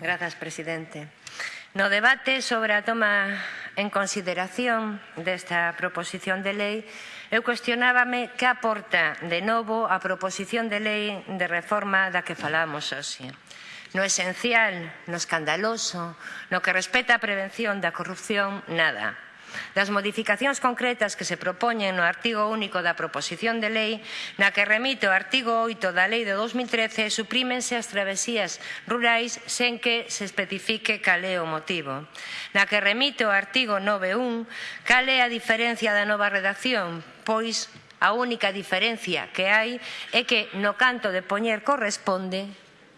Grazas, presidente. No debate sobre a toma en consideración desta proposición de lei, eu cuestionábame que aporta de novo a proposición de lei de reforma da que falamos hoxe. No esencial, no escandaloso, no que respeta a prevención da corrupción, nada das modificacións concretas que se propoñen no artigo único da proposición de lei na que remite o artigo 8 da lei de 2013 suprímense as travesías rurais sen que se especifique cal é o motivo. Na que remite o artigo 9.1 cal é a diferencia da nova redacción, pois a única diferencia que hai é que no canto de poñer corresponde,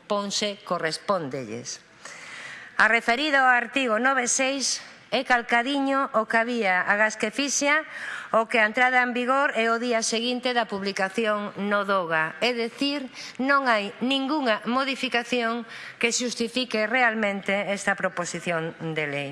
ponse correspondelles. A referida ao artigo 9.6 é calcadiño o que había, gas que fixa o que a entrada en vigor é o día seguinte da publicación no DOGA. É dicir, non hai ningunha modificación que xustifique realmente esta proposición de lei.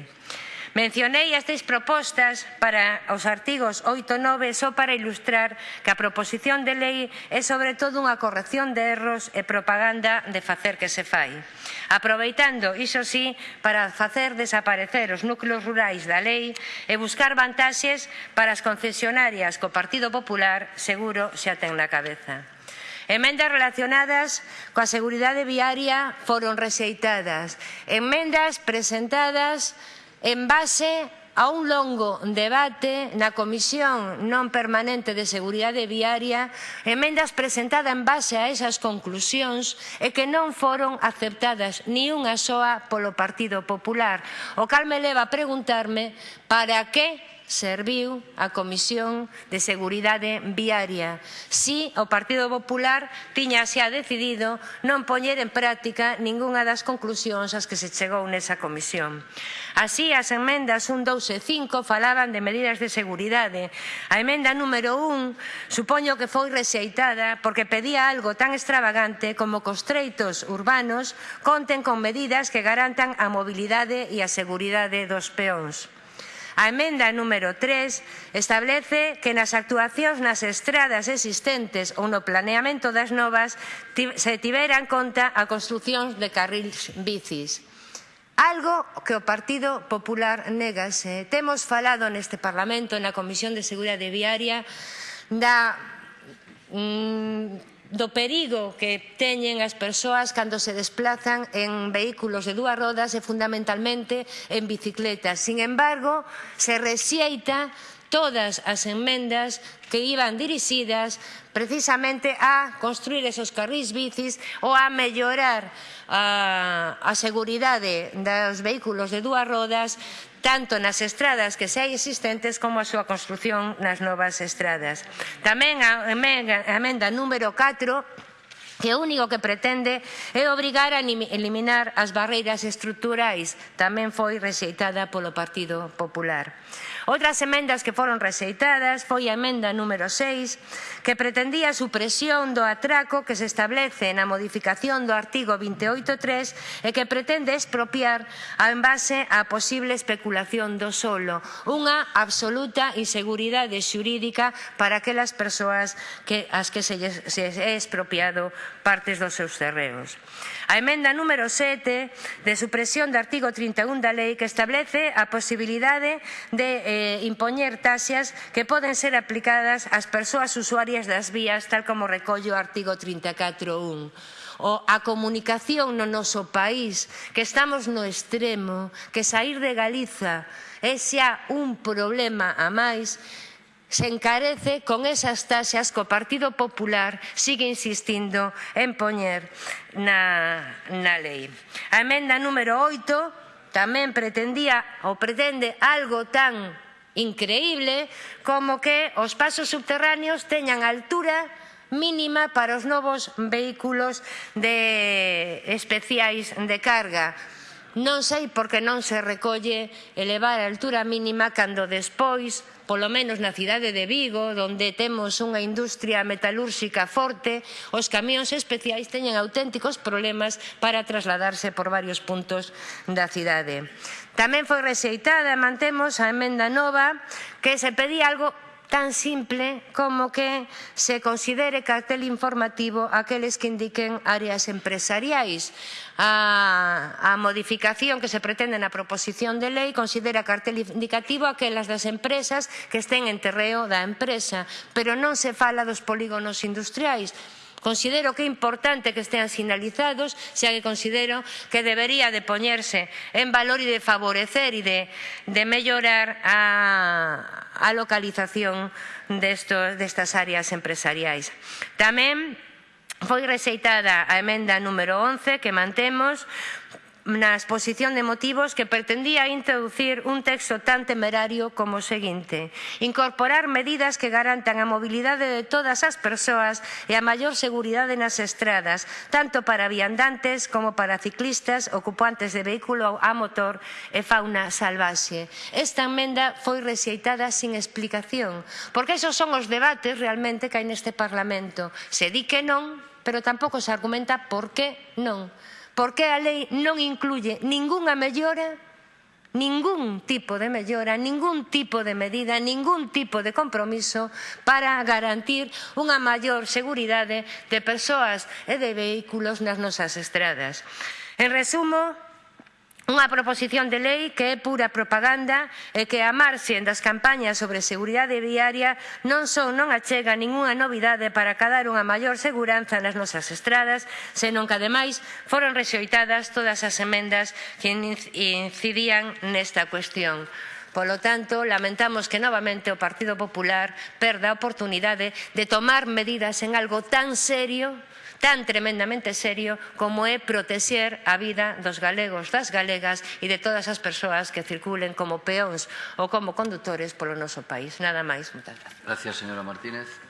Mencionei as seis propostas para os artigos 8 e 9 só para ilustrar que a proposición de lei é sobre todo unha corrección de erros e propaganda de facer que se fai. Aproveitando, iso sí, para facer desaparecer os núcleos rurais da lei e buscar vantaxes para as concesionarias co Partido Popular seguro xa ten na cabeza. Emendas relacionadas coa seguridade viaria foron rexeitadas. Emendas presentadas en base a un longo debate na Comisión non permanente de Seguridade Viaria, emendas presentadas en base a esas conclusións e que non foron aceptadas ni unha soa polo Partido Popular, o cal me leva a preguntarme para que serviu a Comisión de Seguridade Viaria. Si o Partido Popular tiña xa decidido non poñer en práctica ningunha das conclusións ás que se chegou nesa comisión. Así, as enmendas 1, 2 e 5 falaban de medidas de seguridade. A emenda número 1 supoño que foi rexeitada porque pedía algo tan extravagante como que os treitos urbanos conten con medidas que garantan a mobilidade e a seguridade dos peóns. A emenda número 3 establece que nas actuacións nas estradas existentes ou no planeamento das novas se tiveran conta a construción de carrils bicis. Algo que o Partido Popular negase. Temos falado neste Parlamento, na Comisión de Seguridade Viaria, da mm, do perigo que teñen as persoas cando se desplazan en vehículos de dúas rodas e fundamentalmente en bicicletas. Sin embargo, se rexeita todas as enmendas que iban dirixidas precisamente a construir esos carrís bicis ou a mellorar a, a seguridade dos vehículos de dúas rodas tanto nas estradas que xa existentes como a súa construción nas novas estradas. Tamén a emenda, número 4 que o único que pretende é obrigar a eliminar as barreiras estruturais, tamén foi rexeitada polo Partido Popular. Outras emendas que foron rexeitadas foi a emenda número 6, que pretendía a supresión do atraco que se establece na modificación do artigo 28.3 e que pretende expropiar en base á posible especulación do solo. Unha absoluta inseguridade xurídica para aquelas persoas que, as que se, se é expropiado partes dos seus terreos. A emenda número 7 de supresión do artigo 31 da lei que establece a posibilidade de eh, eh, impoñer taxas que poden ser aplicadas ás persoas usuarias das vías, tal como recollo o artigo 34.1 o a comunicación no noso país, que estamos no extremo, que sair de Galiza é xa un problema a máis, se encarece con esas taxas que o Partido Popular sigue insistindo en poñer na, na lei. A emenda número 8 tamén pretendía ou pretende algo tan increíble como que os pasos subterráneos teñan altura mínima para os novos vehículos de especiais de carga. Non sei por que non se recolle elevar a altura mínima cando despois, polo menos na cidade de Vigo, onde temos unha industria metalúrxica forte, os camións especiais teñen auténticos problemas para trasladarse por varios puntos da cidade. Tamén foi rexeitada, mantemos a emenda nova, que se pedía algo tan simple como que se considere cartel informativo aqueles que indiquen áreas empresariais. A, a modificación que se pretende na proposición de lei considera cartel indicativo aquelas das empresas que estén en terreo da empresa, pero non se fala dos polígonos industriais Considero que é importante que estean sinalizados, xa que considero que debería de poñerse en valor e de favorecer e de, de mellorar a, a localización destos, destas áreas empresariais. Tamén foi rexeitada a emenda número 11 que mantemos na exposición de motivos que pretendía introducir un texto tan temerario como o seguinte. Incorporar medidas que garantan a mobilidade de todas as persoas e a maior seguridade nas estradas, tanto para viandantes como para ciclistas, ocupantes de vehículo a motor e fauna salvaxe. Esta emenda foi rexeitada sin explicación, porque esos son os debates realmente que hai neste Parlamento. Se di que non, pero tampouco se argumenta por que non porque a lei non incluye ningunha mellora, ningún tipo de mellora, ningún tipo de medida, ningún tipo de compromiso para garantir unha maior seguridade de persoas e de vehículos nas nosas estradas. En resumo, Unha proposición de lei que é pura propaganda e que a marxen das campañas sobre seguridade viaria non só non achega ningunha novidade para cadar unha maior seguranza nas nosas estradas, senón que ademais foron rexeitadas todas as emendas que incidían nesta cuestión. Polo tanto, lamentamos que novamente o Partido Popular perda a oportunidade de tomar medidas en algo tan serio tan tremendamente serio como é proteger a vida dos galegos, das galegas e de todas as persoas que circulen como peóns ou como condutores polo noso país. Nada máis, moitas gracias. Gracias, señora Martínez.